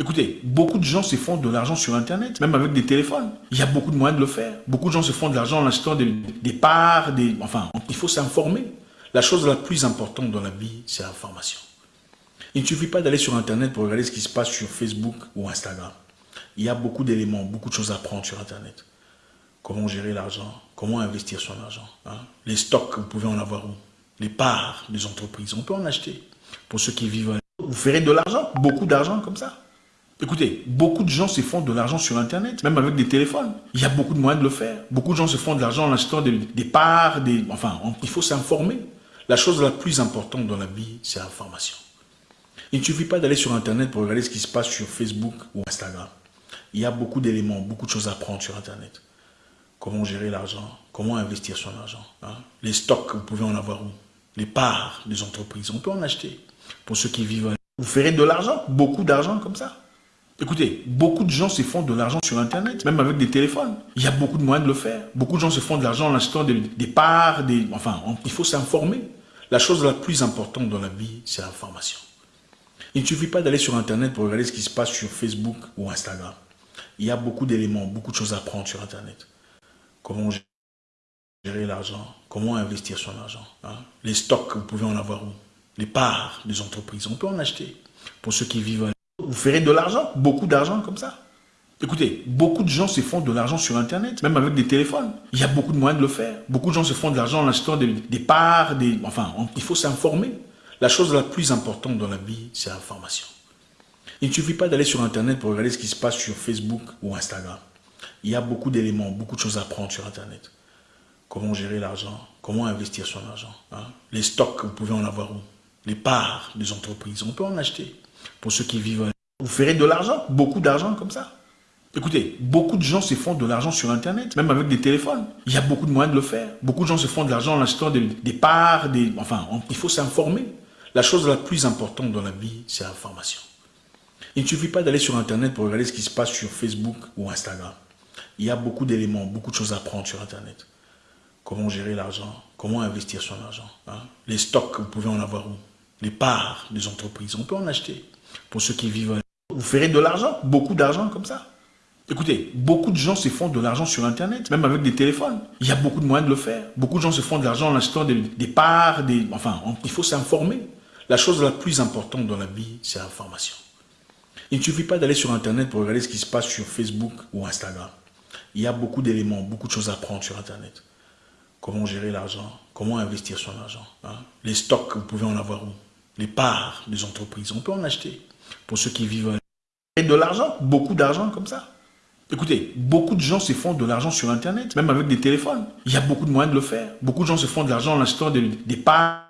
Écoutez, beaucoup de gens se font de l'argent sur Internet, même avec des téléphones. Il y a beaucoup de moyens de le faire. Beaucoup de gens se font de l'argent en achetant des, des parts, des... Enfin, il faut s'informer. La chose la plus importante dans la vie, c'est l'information. Il ne suffit pas d'aller sur Internet pour regarder ce qui se passe sur Facebook ou Instagram. Il y a beaucoup d'éléments, beaucoup de choses à apprendre sur Internet. Comment gérer l'argent, comment investir son argent. Hein. Les stocks, vous pouvez en avoir où? Les parts des entreprises, on peut en acheter. Pour ceux qui vivent, vous ferez de l'argent, beaucoup d'argent comme ça. Écoutez, beaucoup de gens se font de l'argent sur Internet, même avec des téléphones. Il y a beaucoup de moyens de le faire. Beaucoup de gens se font de l'argent en achetant des, parts, des... Enfin, il faut s'informer. La chose la plus importante dans la vie, c'est l'information. Il ne suffit pas d'aller sur Internet pour regarder ce qui se passe sur Facebook ou Instagram. Il y a beaucoup d'éléments, beaucoup de choses à apprendre sur Internet. Comment gérer l'argent, comment investir son argent. Hein. Les stocks, vous pouvez en avoir où? Les parts des entreprises, on peut en acheter. Pour ceux qui vivent, vous ferez de l'argent, beaucoup d'argent comme ça. Écoutez, beaucoup de gens se font de l'argent sur Internet, même avec des téléphones. Il y a beaucoup de moyens de le faire. Beaucoup de gens se font de l'argent en achetant des, parts, des... Enfin, il faut s'informer. La chose la plus importante dans la vie, c'est l'information. Il ne suffit pas d'aller sur Internet pour regarder ce qui se passe sur Facebook ou Instagram. Il y a beaucoup d'éléments, beaucoup de choses à apprendre sur Internet. Comment gérer l'argent, comment investir son argent. Hein. Les stocks, vous pouvez en avoir où? Les parts des entreprises, on peut en acheter. Pour ceux qui vivent vous ferez de l'argent, beaucoup d'argent comme ça. Écoutez, beaucoup de gens se font de l'argent sur Internet, même avec des téléphones. Il y a beaucoup de moyens de le faire. Beaucoup de gens se font de l'argent en achetant des, parts, des... Enfin, il faut s'informer. La chose la plus importante dans la vie, c'est l'information. Il ne suffit pas d'aller sur Internet pour regarder ce qui se passe sur Facebook ou Instagram. Il y a beaucoup d'éléments, beaucoup de choses à apprendre sur Internet. Comment gérer l'argent, comment investir son argent. Hein. Les stocks, vous pouvez en avoir où? Les parts des entreprises, on peut en acheter. Pour ceux qui vivent vous ferez de l'argent, beaucoup d'argent comme ça. Écoutez, beaucoup de gens se font de l'argent sur Internet, même avec des téléphones. Il y a beaucoup de moyens de le faire. Beaucoup de gens se font de l'argent en achetant des, parts, des... Enfin, il faut s'informer. La chose la plus importante dans la vie, c'est l'information. Il ne suffit pas d'aller sur Internet pour regarder ce qui se passe sur Facebook ou Instagram. Il y a beaucoup d'éléments, beaucoup de choses à apprendre sur Internet. Comment gérer l'argent, comment investir son argent. Hein. Les stocks, vous pouvez en avoir où? Les parts des entreprises, on peut en acheter. Pour ceux qui vivent vous ferez de l'argent, beaucoup d'argent comme ça. Écoutez, beaucoup de gens se font de l'argent sur Internet, même avec des téléphones. Il y a beaucoup de moyens de le faire. Beaucoup de gens se font de l'argent en achetant des, parts, des... Enfin, il faut s'informer. La chose la plus importante dans la vie, c'est l'information. Il ne suffit pas d'aller sur Internet pour regarder ce qui se passe sur Facebook ou Instagram. Il y a beaucoup d'éléments, beaucoup de choses à apprendre sur Internet. Comment gérer l'argent, comment investir son argent. Hein. Les stocks, vous pouvez en avoir où? Les parts des entreprises, on peut en acheter. Pour ceux qui vivent de l'argent, beaucoup d'argent comme ça. Écoutez, beaucoup de gens se font de l'argent sur Internet, même avec des téléphones. Il y a beaucoup de moyens de le faire. Beaucoup de gens se font de l'argent en achetant des, des parts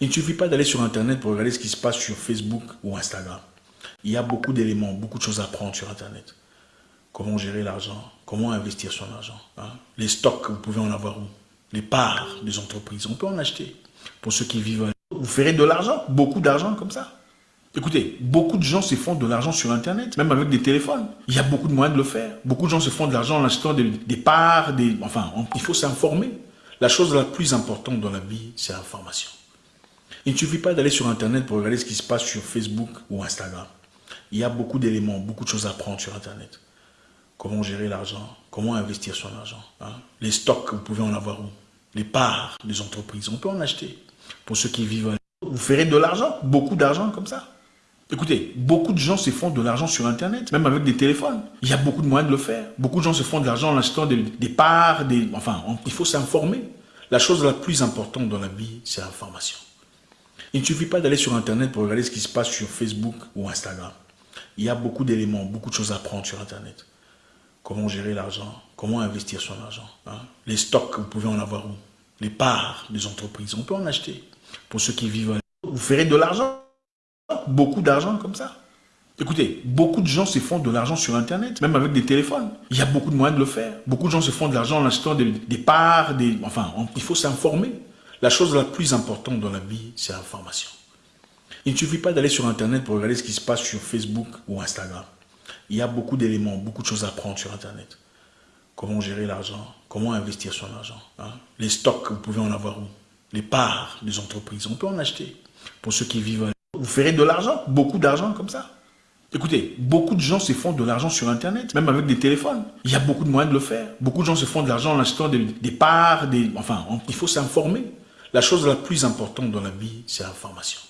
Il ne suffit pas d'aller sur Internet pour regarder ce qui se passe sur Facebook ou Instagram. Il y a beaucoup d'éléments, beaucoup de choses à apprendre sur Internet. Comment gérer l'argent, comment investir son argent. Hein. Les stocks, vous pouvez en avoir où? Les parts des entreprises, on peut en acheter. Pour ceux qui vivent, vous ferez de l'argent, beaucoup d'argent comme ça. Écoutez, beaucoup de gens se font de l'argent sur Internet, même avec des téléphones. Il y a beaucoup de moyens de le faire. Beaucoup de gens se font de l'argent en achetant des, parts, des, enfin, il faut s'informer. La chose la plus importante dans la vie, c'est l'information. Il ne suffit pas d'aller sur Internet pour regarder ce qui se passe sur Facebook ou Instagram. Il y a beaucoup d'éléments, beaucoup de choses à apprendre sur Internet. Comment gérer l'argent, comment investir son argent. Hein. Les stocks, vous pouvez en avoir où? Les parts des entreprises, on peut en acheter. Pour ceux qui vivent, vous ferez de l'argent, beaucoup d'argent comme ça. Écoutez, beaucoup de gens se font de l'argent sur Internet, même avec des téléphones. Il y a beaucoup de moyens de le faire. Beaucoup de gens se font de l'argent en achetant des, parts, des, enfin, il faut s'informer. La chose la plus importante dans la vie, c'est l'information. Il ne suffit pas d'aller sur Internet pour regarder ce qui se passe sur Facebook ou Instagram. Il y a beaucoup d'éléments, beaucoup de choses à apprendre sur Internet. Comment gérer l'argent, comment investir son argent. Hein. Les stocks, vous pouvez en avoir où? Les parts des entreprises, on peut en acheter. Pour ceux qui vivent, vous ferez de l'argent beaucoup d'argent comme ça. Écoutez, beaucoup de gens se font de l'argent sur Internet, même avec des téléphones. Il y a beaucoup de moyens de le faire. Beaucoup de gens se font de l'argent en achetant des, parts, des, enfin, il faut s'informer. La chose la plus importante dans la vie, c'est l'information. Il ne suffit pas d'aller sur Internet pour regarder ce qui se passe sur Facebook ou Instagram. Il y a beaucoup d'éléments, beaucoup de choses à apprendre sur Internet. Comment gérer l'argent, comment investir son argent. Hein. Les stocks, vous pouvez en avoir où? Les parts des entreprises, on peut en acheter. Pour ceux qui vivent vous ferez de l'argent, beaucoup d'argent comme ça. Écoutez, beaucoup de gens se font de l'argent sur Internet, même avec des téléphones. Il y a beaucoup de moyens de le faire. Beaucoup de gens se font de l'argent en achetant des, parts, des, enfin, il faut s'informer. La chose la plus importante dans la vie, c'est l'information.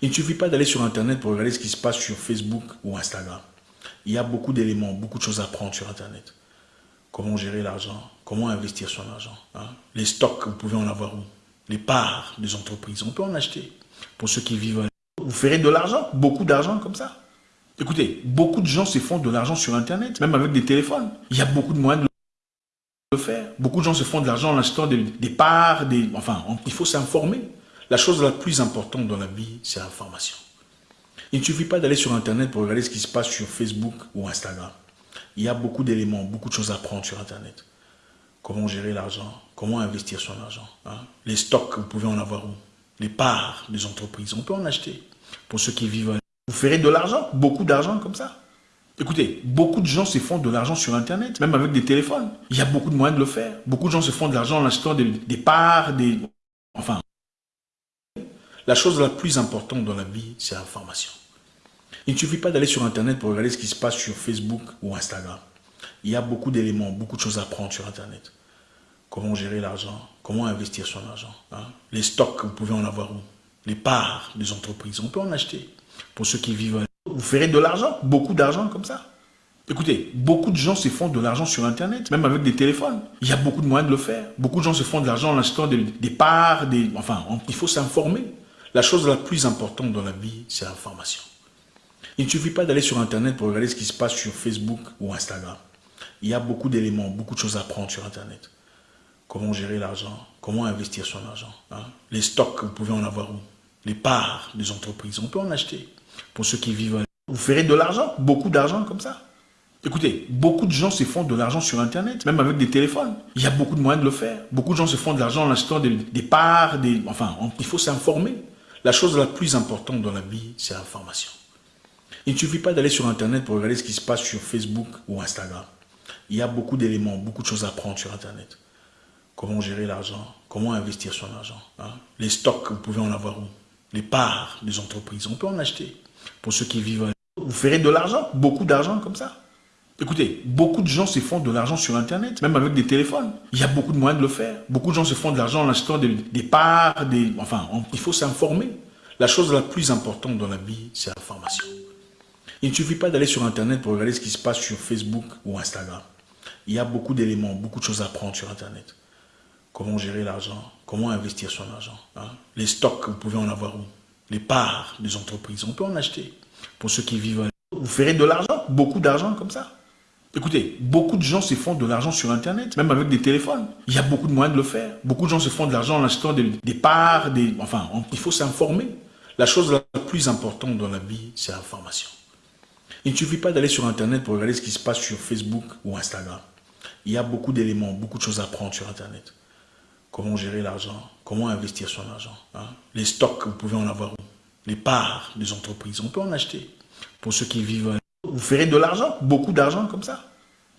Il ne suffit pas d'aller sur Internet pour regarder ce qui se passe sur Facebook ou Instagram. Il y a beaucoup d'éléments, beaucoup de choses à apprendre sur Internet. Comment gérer l'argent, comment investir son argent. Hein. Les stocks, vous pouvez en avoir où? Les parts des entreprises, on peut en acheter. Pour ceux qui vivent vous ferez de l'argent, beaucoup d'argent comme ça. Écoutez, beaucoup de gens se font de l'argent sur Internet, même avec des téléphones. Il y a beaucoup de moyens de faire. Beaucoup de gens se font de l'argent en achetant des, parts, des, enfin, il faut s'informer. La chose la plus importante dans la vie, c'est l'information. Il ne suffit pas d'aller sur Internet pour regarder ce qui se passe sur Facebook ou Instagram. Il y a beaucoup d'éléments, beaucoup de choses à apprendre sur Internet. Comment gérer l'argent, comment investir son argent. Hein. Les stocks, vous pouvez en avoir où? Les parts des entreprises, on peut en acheter pour ceux qui vivent. Vous ferez de l'argent, beaucoup d'argent comme ça. Écoutez, beaucoup de gens se font de l'argent sur Internet, même avec des téléphones. Il y a beaucoup de moyens de le faire. Beaucoup de gens se font de l'argent en achetant des, parts, des... Enfin, la chose la plus importante dans la vie, c'est l'information. Il ne suffit pas d'aller sur Internet pour regarder ce qui se passe sur Facebook ou Instagram. Il y a beaucoup d'éléments, beaucoup de choses à apprendre sur Internet. Comment gérer l'argent, comment investir son argent. Hein. Les stocks, vous pouvez en avoir où? Les parts des entreprises, on peut en acheter. Pour ceux qui vivent, vous ferez de l'argent, beaucoup d'argent comme ça. Écoutez, beaucoup de gens se font de l'argent sur Internet, même avec des téléphones. Il y a beaucoup de moyens de le faire. Beaucoup de gens se font de l'argent en achetant des, parts, des, enfin, il faut s'informer. La chose la plus importante dans la vie, c'est l'information. Il ne suffit pas d'aller sur Internet pour regarder ce qui se passe sur Facebook ou Instagram. Il y a beaucoup d'éléments, beaucoup de choses à apprendre sur Internet. Comment gérer l'argent, comment investir son argent. Hein. Les stocks, vous pouvez en avoir où? Les parts des entreprises, on peut en acheter. Pour ceux qui vivent, vous ferez de l'argent, beaucoup d'argent comme ça. Écoutez, beaucoup de gens se font de l'argent sur Internet, même avec des téléphones. Il y a beaucoup de moyens de le faire. Beaucoup de gens se font de l'argent en achetant des, parts, des, enfin, il faut s'informer. La chose la plus importante dans la vie, c'est l'information. Il ne suffit pas d'aller sur Internet pour regarder ce qui se passe sur Facebook ou Instagram. Il y a beaucoup d'éléments, beaucoup de choses à apprendre sur Internet. Comment gérer l'argent, comment investir son argent. Hein. Les stocks, vous pouvez en avoir où? Les parts des entreprises. On peut en acheter. Pour ceux qui vivent, vous ferez de l'argent, beaucoup d'argent comme ça. Écoutez, beaucoup de gens se font de l'argent sur Internet, même avec des téléphones. Il y a beaucoup de moyens de le faire. Beaucoup de gens se font de l'argent en achetant des, parts, des, enfin, il faut s'informer. La chose la plus importante dans la vie, c'est l'information. Il ne suffit pas d'aller sur Internet pour regarder ce qui se passe sur Facebook ou Instagram. Il y a beaucoup d'éléments, beaucoup de choses à apprendre sur Internet. Comment gérer l'argent, comment investir son argent. Hein. Les stocks, vous pouvez en avoir où? Les parts des entreprises, on peut en acheter. Pour ceux qui vivent, vous ferez de l'argent, beaucoup d'argent comme ça. Écoutez, beaucoup de gens se font de l'argent sur Internet, même avec des téléphones. Il y a beaucoup de moyens de le faire. Beaucoup de gens se font de l'argent en achetant des, parts, enfin, il faut s'informer. La chose la plus importante dans la vie, c'est l'information. Il ne suffit pas d'aller sur Internet pour regarder ce qui se passe sur Facebook ou Instagram. Il y a beaucoup d'éléments, beaucoup de choses à prendre sur Internet. Comment gérer l'argent, comment investir son argent. Hein. Les stocks, vous pouvez en avoir Les parts des entreprises, on peut en acheter. Pour ceux qui vivent vous ferez de l'argent, beaucoup d'argent comme ça.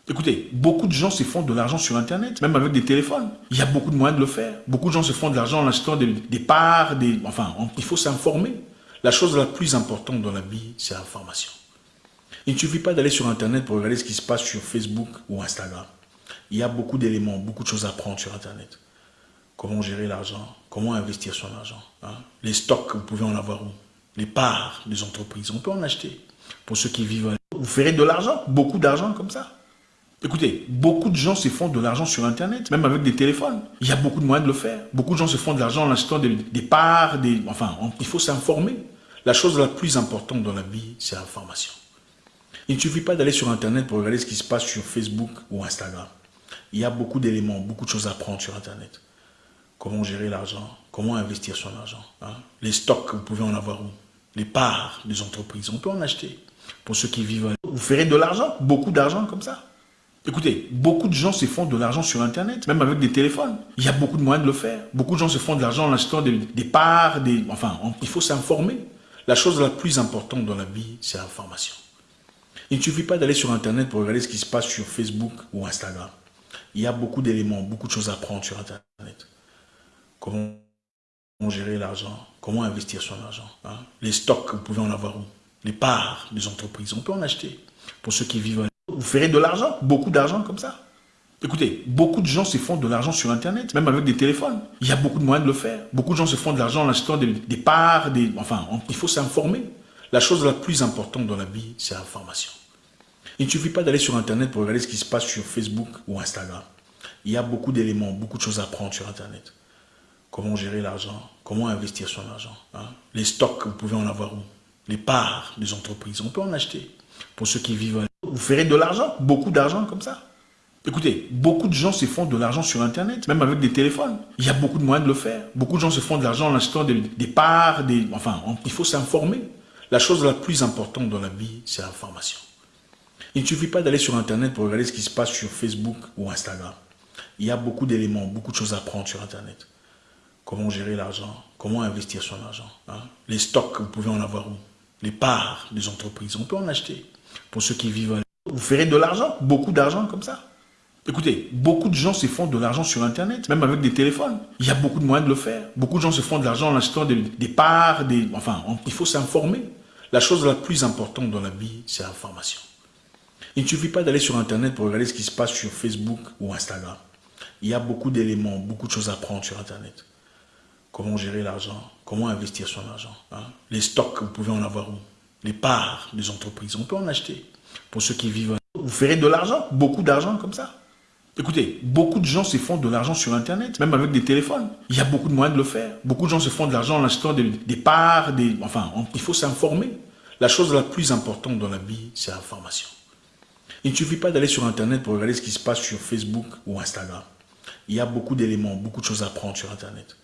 Écoutez, beaucoup de gens se font de l'argent sur Internet, même avec des téléphones. Il y a beaucoup de moyens de le faire. Beaucoup de gens se font de l'argent en achetant des, parts, des, enfin, il faut s'informer. La chose la plus importante dans la vie, c'est l'information. Il ne suffit pas d'aller sur Internet pour regarder ce qui se passe sur Facebook ou Instagram. Il y a beaucoup d'éléments, beaucoup de choses à prendre sur Internet. Comment gérer l'argent, comment investir son argent. Hein? Les stocks, vous pouvez en avoir où? Les parts des entreprises, on peut en acheter. Pour ceux qui vivent, vous ferez de l'argent, beaucoup d'argent comme ça. Écoutez, beaucoup de gens se font de l'argent sur Internet, même avec des téléphones. Il y a beaucoup de moyens de le faire. Beaucoup de gens se font de l'argent en achetant des, parts, des, enfin, il faut s'informer. La chose la plus importante dans la vie, c'est l'information. Il ne suffit pas d'aller sur Internet pour regarder ce qui se passe sur Facebook ou Instagram. Il y a beaucoup d'éléments, beaucoup de choses à prendre sur Internet. Comment gérer l'argent, comment investir son argent. Hein? Les stocks, vous pouvez en avoir où? Les parts des entreprises, on peut en acheter. Pour ceux qui vivent, vous ferez de l'argent, beaucoup d'argent comme ça. Écoutez, beaucoup de gens se font de l'argent sur Internet, même avec des téléphones. Il y a beaucoup de moyens de le faire. Beaucoup de gens se font de l'argent en achetant des, parts, enfin, il faut s'informer. La chose la plus importante dans la vie, c'est l'information. Il ne suffit pas d'aller sur Internet pour regarder ce qui se passe sur Facebook ou Instagram. Il y a beaucoup d'éléments, beaucoup de choses à prendre sur Internet. Comment gérer l'argent, comment investir son argent. Hein? Les stocks, vous pouvez en avoir où? Les parts des entreprises, on peut en acheter. Pour ceux qui vivent vous ferez de l'argent, beaucoup d'argent comme ça. Écoutez, beaucoup de gens se font de l'argent sur Internet, même avec des téléphones. Il y a beaucoup de moyens de le faire. Beaucoup de gens se font de l'argent en achetant des, parts, enfin, il faut s'informer. La chose la plus importante dans la vie, c'est l'information. Il ne suffit pas d'aller sur Internet pour regarder ce qui se passe sur Facebook ou Instagram. Il y a beaucoup d'éléments, beaucoup de choses à prendre sur Internet. Comment gérer l'argent, comment investir son argent. Hein? Les stocks, vous pouvez en avoir où? Les parts des entreprises, on peut en acheter. Pour ceux qui vivent vous ferez de l'argent, beaucoup d'argent comme ça. Écoutez, beaucoup de gens se font de l'argent sur Internet, même avec des téléphones. Il y a beaucoup de moyens de le faire. Beaucoup de gens se font de l'argent en achetant des, parts, enfin, il faut s'informer. La chose la plus importante dans la vie, c'est l'information. Il ne suffit pas d'aller sur Internet pour regarder ce qui se passe sur Facebook ou Instagram. Il y a beaucoup d'éléments, beaucoup de choses à prendre sur Internet. Comment gérer l'argent, comment investir son argent. Hein? Les stocks, vous pouvez en avoir où? Les parts des entreprises, on peut en acheter pour ceux qui vivent. Vous ferez de l'argent, beaucoup d'argent comme ça. Écoutez, beaucoup de gens se font de l'argent sur Internet, même avec des téléphones. Il y a beaucoup de moyens de le faire. Beaucoup de gens se font de l'argent en achetant des, parts, des, enfin, il faut s'informer. La chose la plus importante dans la vie, c'est l'information. Il ne suffit pas d'aller sur Internet pour regarder ce qui se passe sur Facebook ou Instagram. Il y a beaucoup d'éléments, beaucoup de choses à prendre sur Internet. Comment gérer l'argent, comment investir son argent. Hein? Les stocks, vous pouvez en avoir où? Les parts des entreprises. On peut en acheter. Pour ceux qui vivent, vous ferez de l'argent, beaucoup d'argent comme ça. Écoutez, beaucoup de gens se font de l'argent sur Internet, même avec des téléphones. Il y a beaucoup de moyens de le faire. Beaucoup de gens se font de l'argent en achetant des, parts, des, enfin, il faut s'informer. La chose la plus importante dans la vie, c'est l'information. Il ne suffit pas d'aller sur Internet pour regarder ce qui se passe sur Facebook ou Instagram. Il y a beaucoup d'éléments, beaucoup de choses à prendre sur Internet.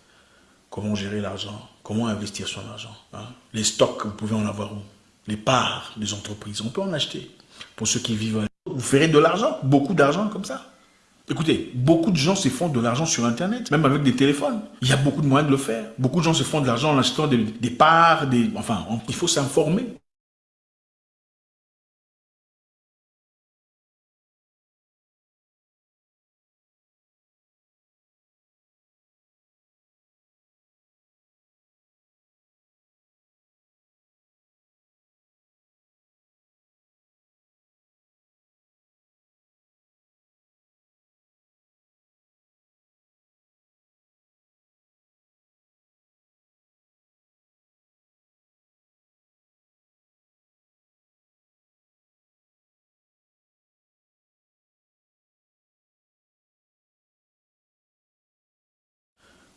Comment gérer l'argent, comment investir son argent. Hein? Les stocks, vous pouvez en avoir où? Les parts des entreprises. On peut en acheter. Pour ceux qui vivent, vous ferez de l'argent, beaucoup d'argent comme ça. Écoutez, beaucoup de gens se font de l'argent sur Internet, même avec des téléphones. Il y a beaucoup de moyens de le faire. Beaucoup de gens se font de l'argent en achetant des, des parts, des, enfin, il faut s'informer.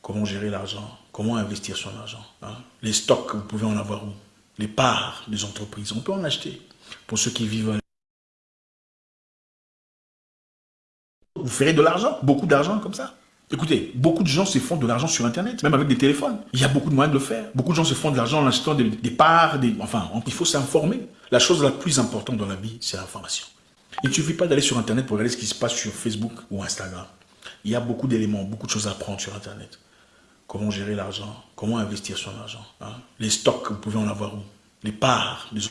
Comment gérer l'argent, comment investir son argent. Hein? Les stocks, vous pouvez en avoir où? Les parts des entreprises, on peut en acheter. Pour ceux qui vivent Vous ferez de l'argent, beaucoup d'argent comme ça. Écoutez, beaucoup de gens se font de l'argent sur Internet, même avec des téléphones. Il y a beaucoup de moyens de le faire. Beaucoup de gens se font de l'argent en achetant des, parts, des, enfin, il faut s'informer. La chose la plus importante dans la vie, c'est l'information. Il ne suffit pas d'aller sur Internet pour regarder ce qui se passe sur Facebook ou Instagram. Il y a beaucoup d'éléments, beaucoup de choses à apprendre sur Internet. Comment gérer l'argent, comment investir son argent. Hein? Les stocks, vous pouvez en avoir où? Les parts, les